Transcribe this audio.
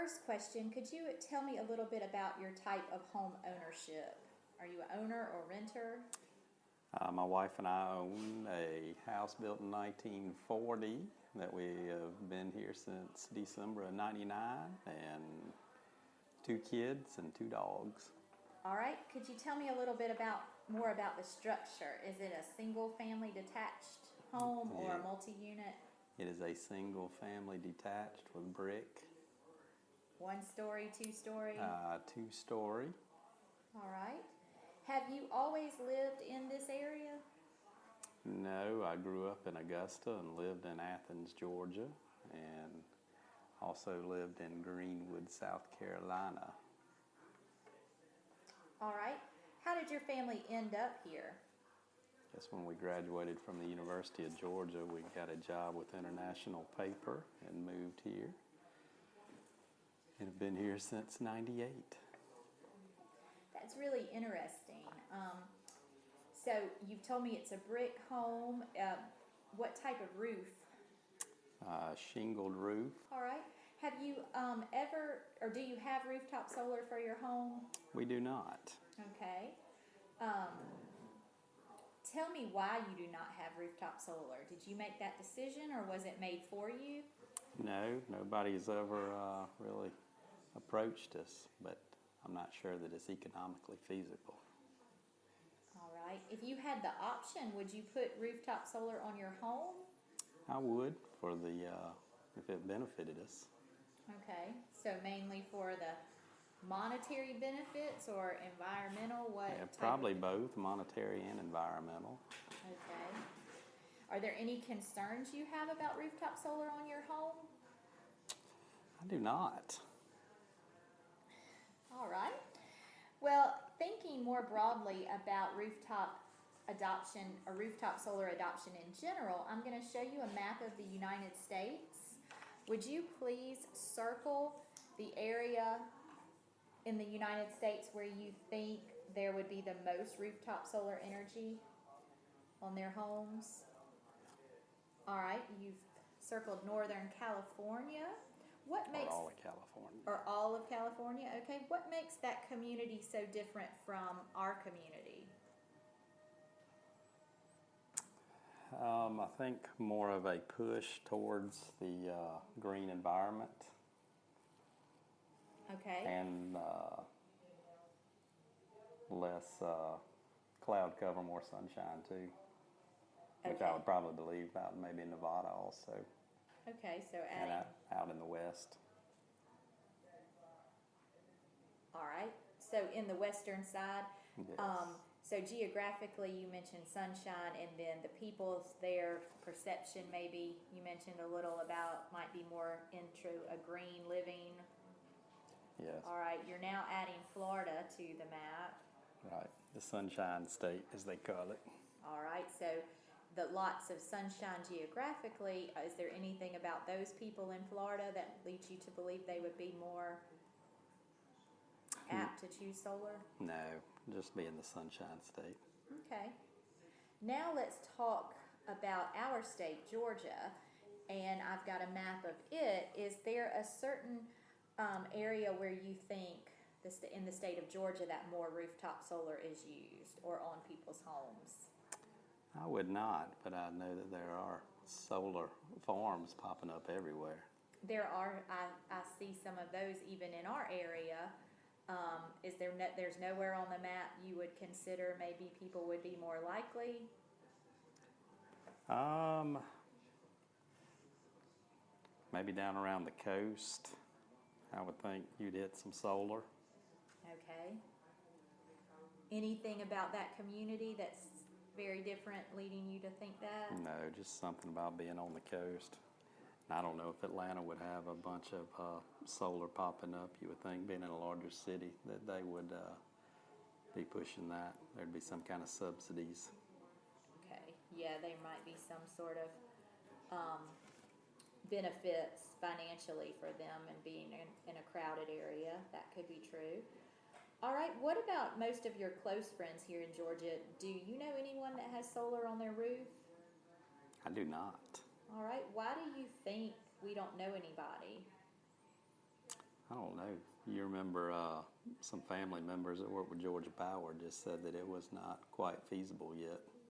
first question, could you tell me a little bit about your type of home ownership? Are you an owner or renter? Uh, my wife and I own a house built in 1940 that we have been here since December of 99 and two kids and two dogs. All right, could you tell me a little bit about more about the structure? Is it a single family detached home or a multi-unit, It is a single family detached with brick, one story, two story? uh, two story. All right. Have you always lived in this area? No, I grew up in Augusta and lived in Athens, Georgia, and also lived in Greenwood, South Carolina. All right. How did your family end up here? Just when we graduated from the University of Georgia, we got a job with International Paper and moved here. And have been here since 98. That's really interesting. Um, so you've told me it's a brick home. Uh, what type of roof? Uh, shingled roof. All right. Have you um, ever, or do you have rooftop solar for your home? We do not. Okay. Um, tell me why you do not have rooftop solar. Did you make that decision, or was it made for you? No, nobody's ever uh, really approached us, but I'm not sure that it's economically feasible. All right. If you had the option, would you put rooftop solar on your home? I would for the uh, if it benefited us. Okay. So mainly for the monetary benefits or environmental? What? Yeah, probably both monetary and environmental. Okay. Are there any concerns you have about rooftop solar on your home? I do not. All right. Well, thinking more broadly about rooftop adoption or rooftop solar adoption in general, I'm going to show you a map of the United States. Would you please circle the area in the United States where you think there would be the most rooftop solar energy on their homes? All right, you've circled Northern California. What Or makes all of California. or all of California? Okay, what makes that community so different from our community? Um, I think more of a push towards the uh, green environment Okay, and uh, less uh, cloud cover, more sunshine too. Which I would probably believe out maybe Nevada also, okay, so and adding, out, out in the west. all right. So in the western side, Yes. um, so geographically, you mentioned sunshine, and then the people's their perception. Maybe you mentioned a little about might be more into a green living. yes, All right, you're now adding Florida to the map. right. The sunshine state, as they call it. All right, so the lots of sunshine geographically, is there anything about those people in Florida that leads you to believe they would be more apt to choose solar? No, just being the sunshine state. Okay. Now let's talk about our state, Georgia, and I've got a map of it. Is there a certain um, area where you think the st- in the state of Georgia that more rooftop solar is used or on people's homes? I would not, but I know that there are solar farms popping up everywhere. There are, I, I see some of those even in our area. Um, is there no, there's nowhere on the map you would consider maybe people would be more likely? Um, maybe down around the coast, I would think you'd hit some solar. Okay. Anything about that community that's very different leading you to think that? No, just something about being on the coast. And I don't know if Atlanta would have a bunch of uh, solar popping up. You would think, being in a larger city, that they would uh, be pushing that. There'd be some kind of subsidies. Okay, yeah, there might be some sort of, um, benefits financially for them and being in, in a crowded area. That could be true. All right, what about most of your close friends here in Georgia? Do you know anyone that has solar on their roof? I do not. All right, why do you think we don't know anybody? I don't know. You remember uh, some family members that worked with Georgia Power just said that it was not quite feasible yet.